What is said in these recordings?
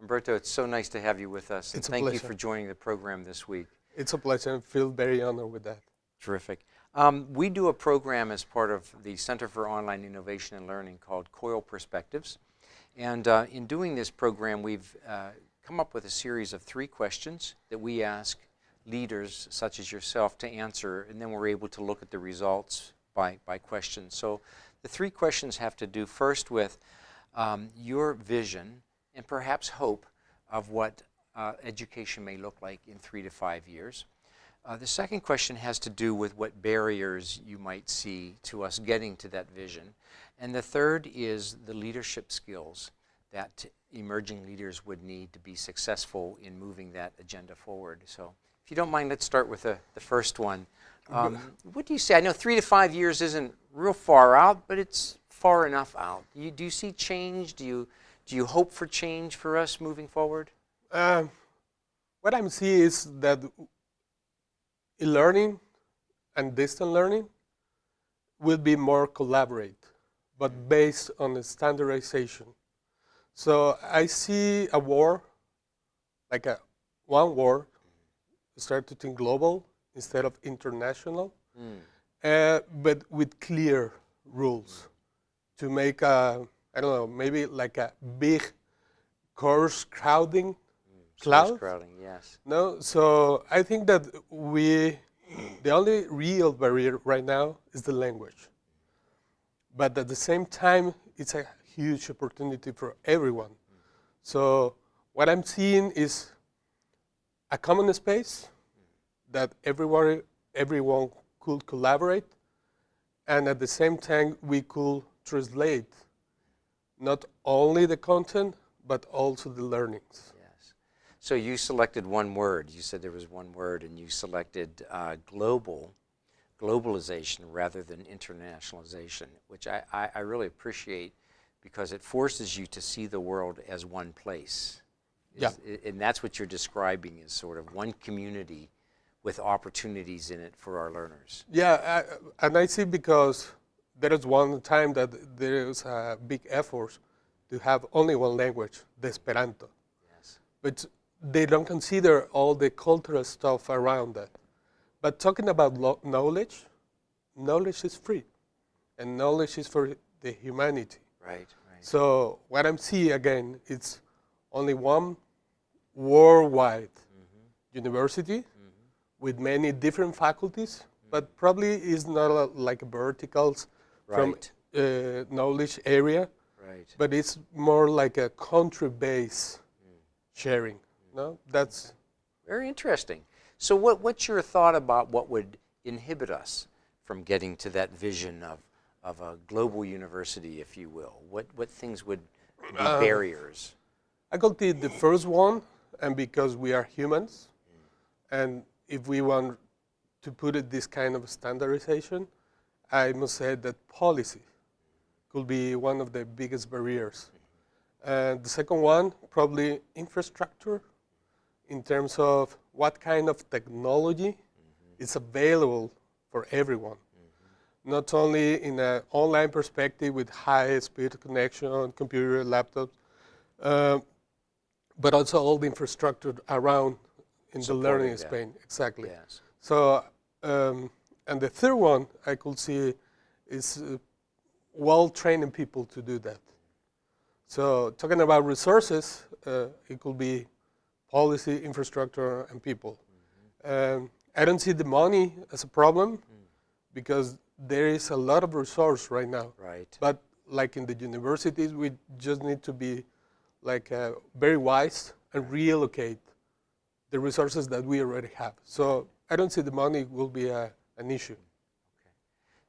Humberto, it's so nice to have you with us. It's and thank you for joining the program this week. It's a pleasure. I feel very honored with that. Terrific. Um, we do a program as part of the Center for Online Innovation and Learning called COIL Perspectives. And uh, in doing this program, we've uh, come up with a series of three questions that we ask leaders such as yourself to answer, and then we're able to look at the results by, by question. So the three questions have to do first with um, your vision and perhaps hope of what uh, education may look like in three to five years. Uh, the second question has to do with what barriers you might see to us getting to that vision. And the third is the leadership skills that emerging leaders would need to be successful in moving that agenda forward. So if you don't mind, let's start with the, the first one. Um, what do you say? I know three to five years isn't real far out, but it's far enough out. You, do you see change? Do you, do you hope for change for us moving forward? Um, what I'm seeing is that e-learning and distant learning will be more collaborate, but based on the standardization. So I see a war, like a one war, start to think global instead of international, uh, but with clear rules to make a, I don't know, maybe like a big course crowding mm, Source cloud. crowding, yes. No, so I think that we, the only real barrier right now is the language. But at the same time, it's a huge opportunity for everyone. So what I'm seeing is a common space that everyone, everyone could collaborate, and at the same time, we could translate not only the content, but also the learnings. Yes. So you selected one word. You said there was one word, and you selected uh, global, globalization rather than internationalization, which I, I, I really appreciate because it forces you to see the world as one place. Yeah. And that's what you're describing as sort of one community with opportunities in it for our learners. Yeah, I, and I see because there is one time that there is a big effort to have only one language, the Esperanto. Yes. But they don't consider all the cultural stuff around that. But talking about lo- knowledge, knowledge is free, and knowledge is for the humanity. Right, right. So what I'm seeing again, it's only one worldwide mm-hmm. university mm-hmm. with many different faculties, but probably is not a, like verticals from uh, knowledge area, Right. but it's more like a country-based sharing. No, that's Very interesting. So what, what's your thought about what would inhibit us from getting to that vision of, of a global university, if you will? What, what things would be barriers? I could take the first one, and because we are humans, and if we want to put it this kind of standardization, I must say that policy could be one of the biggest barriers. And the second one, probably infrastructure, in terms of what kind of technology is available for everyone. Not only in an online perspective with high-speed connection, on computer, laptops, uh, but also all the infrastructure around in the learning that. Spain. Exactly. Yes. So, um, and the third one I could see is uh, well training people to do that. So, talking about resources, uh, it could be policy, infrastructure, and people. Um, I don't see the money as a problem because there is a lot of resource right now. Right. But like in the universities, we just need to be like uh, very wise and reallocate the resources that we already have. So I don't see the money will be a, an issue.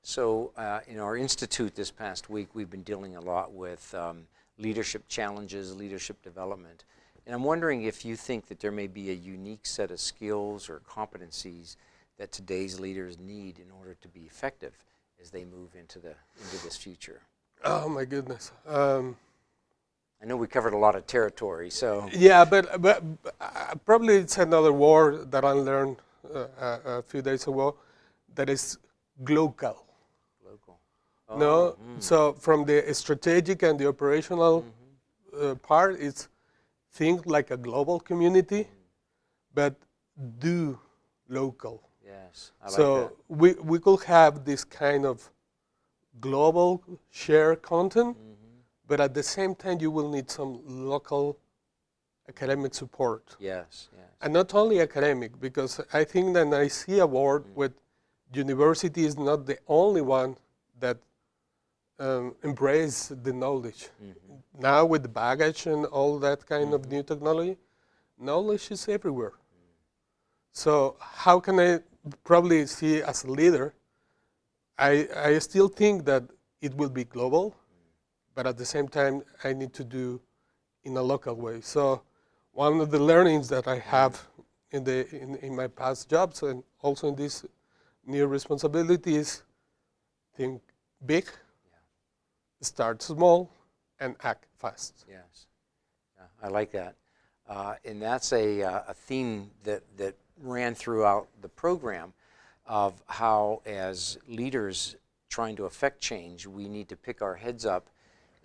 So uh, in our institute this past week, we've been dealing a lot with um, leadership challenges, leadership development. And I'm wondering if you think that there may be a unique set of skills or competencies that today's leaders need in order to be effective as they move into, the, into this future. Oh my goodness. Um, I know we covered a lot of territory, so yeah, but, but uh, probably it's another word that I learned uh, a few days ago that is global. local. no, so from the strategic and the operational uh, part, it's think like a global community, but do local. Yes, I like so that. we, we could have this kind of global share content, Mm-hmm. but at the same time, you will need some local academic support. Yes, yes. And not only academic, because I think that I see a world Mm. with university is not the only one that um, embrace the knowledge. Mm-hmm. Now with the baggage and all that kind of new technology, knowledge is everywhere. So how can I probably see as a leader? I, I still think that it will be global, but at the same time, I need to do in a local way. So one of the learnings that I have in, the, in, in my past jobs and also in this new responsibilities, think big, start small, and act fast. Yes, yeah, I like that. Uh, and that's a, uh, a theme that, that ran throughout the program of how, as leaders trying to affect change, we need to pick our heads up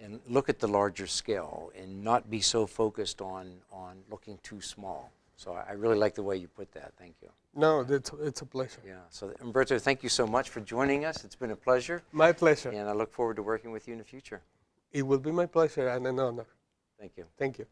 and look at the larger scale and not be so focused on, on looking too small. So I really like the way you put that. Thank you. No, it's, it's a pleasure. Yeah. So Umberto, thank you so much for joining us. It's been a pleasure, My pleasure. and I look forward to working with you in the future. It will be my pleasure and an honor. Thank you. Thank you.